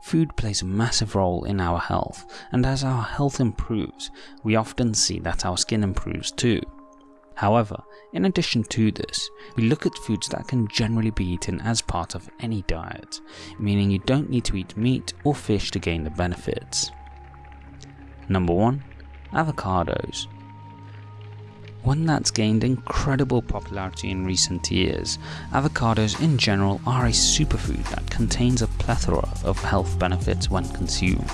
Food plays a massive role in our health, and as our health improves, we often see that our skin improves too. However, in addition to this, we look at foods that can generally be eaten as part of any diet, meaning you don't need to eat meat or fish to gain the benefits. Number 1. Avocados one that's gained incredible popularity in recent years. Avocados in general are a superfood that contains a plethora of health benefits when consumed.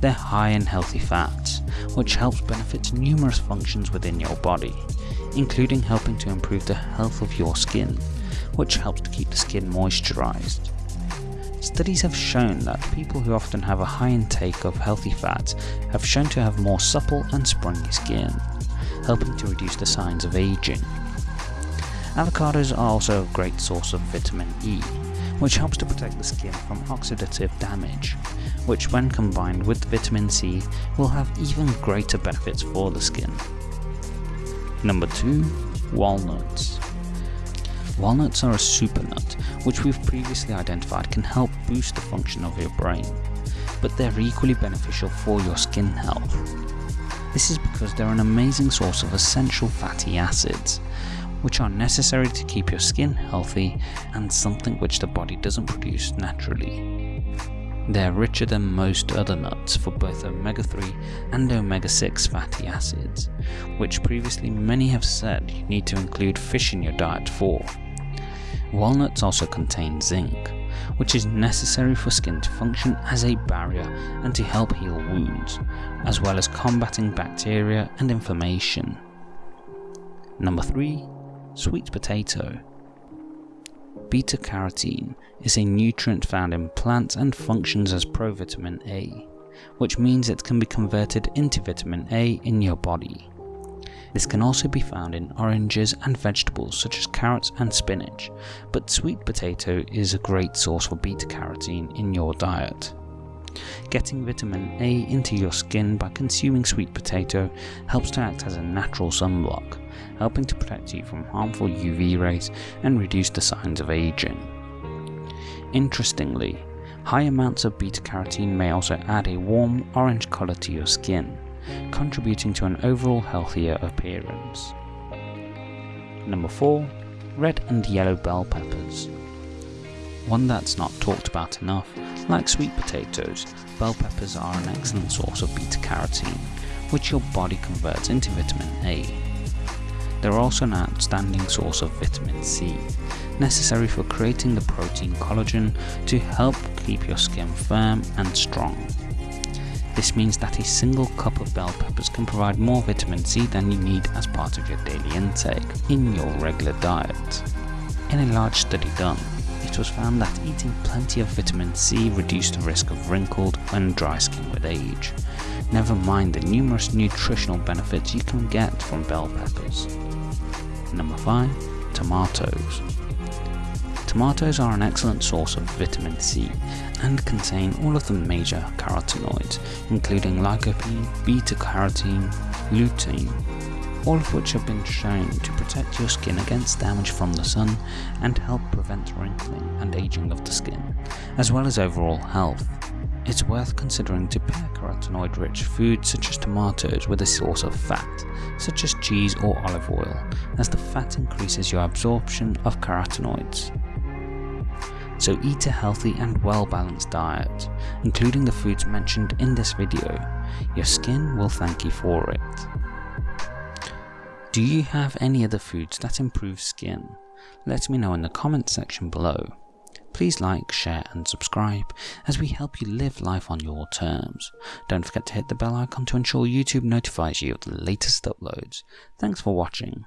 They're high in healthy fats, which helps benefit numerous functions within your body, including helping to improve the health of your skin, which helps to keep the skin moisturized. Studies have shown that people who often have a high intake of healthy fats have shown to have more supple and springy skin, helping to reduce the signs of aging. Avocados are also a great source of vitamin E, which helps to protect the skin from oxidative damage, which when combined with vitamin C will have even greater benefits for the skin. Number 2. Walnuts Walnuts are a super nut, which we've previously identified can help boost the function of your brain, but they're equally beneficial for your skin health. This is because they're an amazing source of essential fatty acids, which are necessary to keep your skin healthy and something which the body doesn't produce naturally. They're richer than most other nuts for both omega-3 and omega-6 fatty acids, which previously many have said you need to include fish in your diet for. Walnuts also contain zinc, which is necessary for skin to function as a barrier and to help heal wounds, as well as combating bacteria and inflammation. Number 3. Sweet potato. Beta carotene is a nutrient found in plants and functions as provitamin A, which means it can be converted into vitamin A in your body. This can also be found in oranges and vegetables such as carrots and spinach, but sweet potato is a great source for beta carotene in your diet. Getting vitamin A into your skin by consuming sweet potato helps to act as a natural sunblock, helping to protect you from harmful UV rays and reduce the signs of aging. Interestingly, high amounts of beta carotene may also add a warm orange colour to your skin, contributing to an overall healthier appearance. Number 4. Red and yellow bell peppers. One that's not talked about enough, like sweet potatoes, bell peppers are an excellent source of beta carotene, which your body converts into vitamin A. They're also an outstanding source of vitamin C, necessary for creating the protein collagen to help keep your skin firm and strong. This means that a single cup of bell peppers can provide more vitamin C than you need as part of your daily intake in your regular diet. In a large study done, it was found that eating plenty of vitamin C reduced the risk of wrinkled and dry skin with age, never mind the numerous nutritional benefits you can get from bell peppers. Number 5. Tomatoes Tomatoes are an excellent source of vitamin C and contain all of the major carotenoids, including lycopene, beta-carotene, lutein, all of which have been shown to protect your skin against damage from the sun and help prevent wrinkling and aging of the skin, as well as overall health. It's worth considering to pair carotenoid-rich foods such as tomatoes with a source of fat, such as cheese or olive oil, as the fat increases your absorption of carotenoids so eat a healthy and well balanced diet, including the foods mentioned in this video. Your skin will thank you for it. Do you have any other foods that improve skin? Let me know in the comments section below. Please like, share and subscribe as we help you live life on your terms. Don't forget to hit the bell icon to ensure YouTube notifies you of the latest uploads. Thanks for watching.